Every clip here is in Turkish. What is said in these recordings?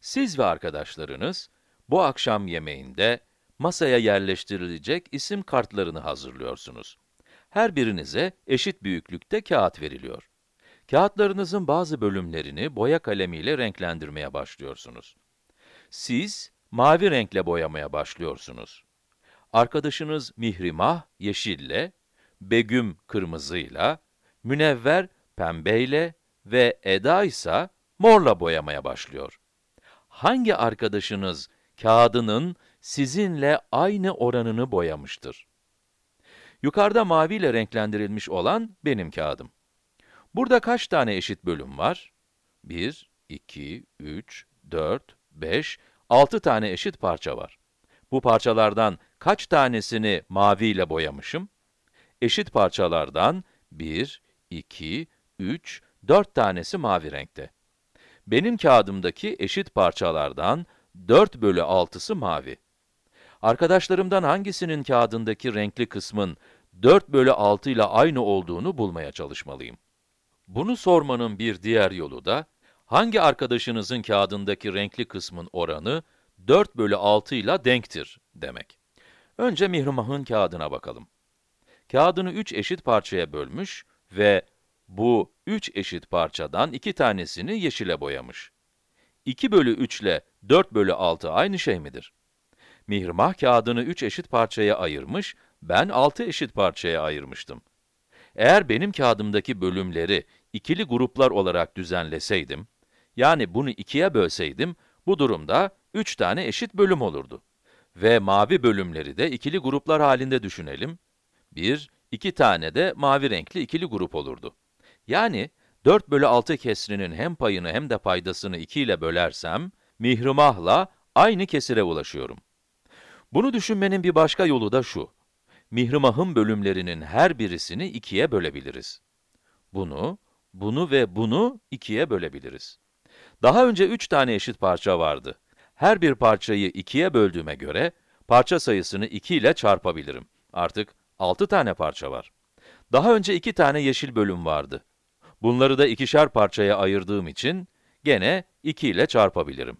Siz ve arkadaşlarınız bu akşam yemeğinde masaya yerleştirilecek isim kartlarını hazırlıyorsunuz. Her birinize eşit büyüklükte kağıt veriliyor. Kağıtlarınızın bazı bölümlerini boya kalemiyle renklendirmeye başlıyorsunuz. Siz mavi renkle boyamaya başlıyorsunuz. Arkadaşınız Mihrimah yeşille, Begüm kırmızıyla, Münevver pembeyle ve Eda ise morla boyamaya başlıyor. Hangi arkadaşınız kağıdının sizinle aynı oranını boyamıştır? Yukarıda maviyle renklendirilmiş olan benim kağıdım. Burada kaç tane eşit bölüm var? 1, 2, 3, 4, 5, 6 tane eşit parça var. Bu parçalardan kaç tanesini maviyle boyamışım? Eşit parçalardan 1, 2, 3, 4 tanesi mavi renkte. Benim kağıdımdaki eşit parçalardan 4 bölü 6'sı mavi. Arkadaşlarımdan hangisinin kağıdındaki renkli kısmın 4 bölü 6 ile aynı olduğunu bulmaya çalışmalıyım. Bunu sormanın bir diğer yolu da, hangi arkadaşınızın kağıdındaki renkli kısmın oranı 4 bölü 6 ile denktir demek. Önce Mihrimah'ın kağıdına bakalım. Kağıdını 3 eşit parçaya bölmüş ve bu 3 eşit parçadan 2 tanesini yeşile boyamış. 2 bölü 3 ile 4 bölü 6 aynı şey midir? Mihrimah kağıdını 3 eşit parçaya ayırmış, ben 6 eşit parçaya ayırmıştım. Eğer benim kağıdımdaki bölümleri ikili gruplar olarak düzenleseydim, yani bunu ikiye bölseydim, bu durumda 3 tane eşit bölüm olurdu. Ve mavi bölümleri de ikili gruplar halinde düşünelim. 1, 2 tane de mavi renkli ikili grup olurdu. Yani 4 bölü 6 kesrinin hem payını hem de paydasını 2 ile bölersem, mihrimahla aynı kesire ulaşıyorum. Bunu düşünmenin bir başka yolu da şu. Mihrimah'ın bölümlerinin her birisini ikiye bölebiliriz. Bunu, bunu ve bunu ikiye bölebiliriz. Daha önce 3 tane eşit parça vardı. Her bir parçayı ikiye böldüğüme göre, parça sayısını 2 ile çarpabilirim. Artık 6 tane parça var. Daha önce 2 tane yeşil bölüm vardı. Bunları da ikişer parçaya ayırdığım için, gene 2 ile çarpabilirim.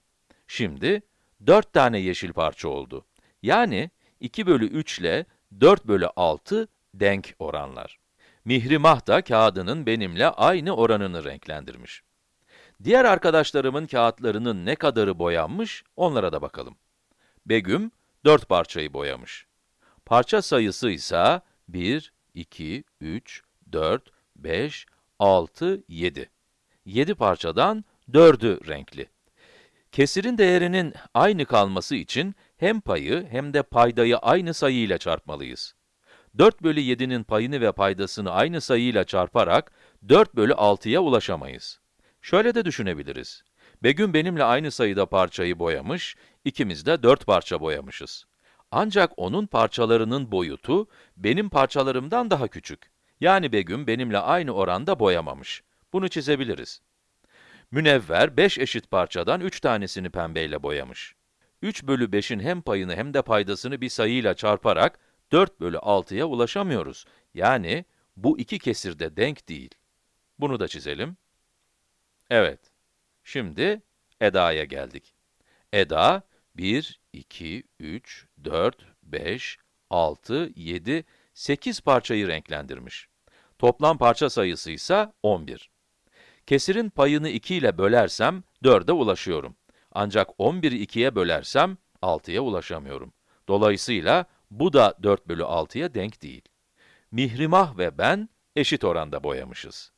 Şimdi, 4 tane yeşil parça oldu. Yani, 2 bölü 3 ile 4 bölü 6 denk oranlar. Mihrimah da kağıdının benimle aynı oranını renklendirmiş. Diğer arkadaşlarımın kağıtlarının ne kadarı boyanmış, onlara da bakalım. Begüm, 4 parçayı boyamış. Parça sayısı ise 1, 2, 3, 4, 5, 6, 7. 7 parçadan 4'ü renkli. Kesirin değerinin aynı kalması için hem payı hem de paydayı aynı sayıyla çarpmalıyız. 4 bölü 7'nin payını ve paydasını aynı sayıyla çarparak 4 bölü 6'ya ulaşamayız. Şöyle de düşünebiliriz. Begüm benimle aynı sayıda parçayı boyamış, ikimiz de 4 parça boyamışız. Ancak onun parçalarının boyutu, benim parçalarımdan daha küçük. Yani Begüm benimle aynı oranda boyamamış. Bunu çizebiliriz. Münevver, 5 eşit parçadan 3 tanesini pembeyle boyamış. 3 bölü 5'in hem payını hem de paydasını bir sayıyla çarparak 4 bölü 6'ya ulaşamıyoruz. Yani bu iki kesir de denk değil. Bunu da çizelim. Evet, şimdi Eda'ya geldik. Eda, 1, 2, 3, 4, 5, 6, 7, 8 parçayı renklendirmiş. Toplam parça sayısı ise 11. Kesirin payını 2 ile bölersem 4'e ulaşıyorum. Ancak 11'i 2'ye bölersem 6'ya ulaşamıyorum. Dolayısıyla bu da 4 bölü 6'ya denk değil. Mihrimah ve ben eşit oranda boyamışız.